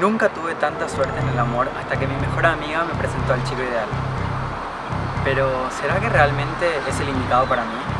Nunca tuve tanta suerte en el amor hasta que mi mejor amiga me presentó al chico ideal. Pero, ¿será que realmente es el indicado para mí?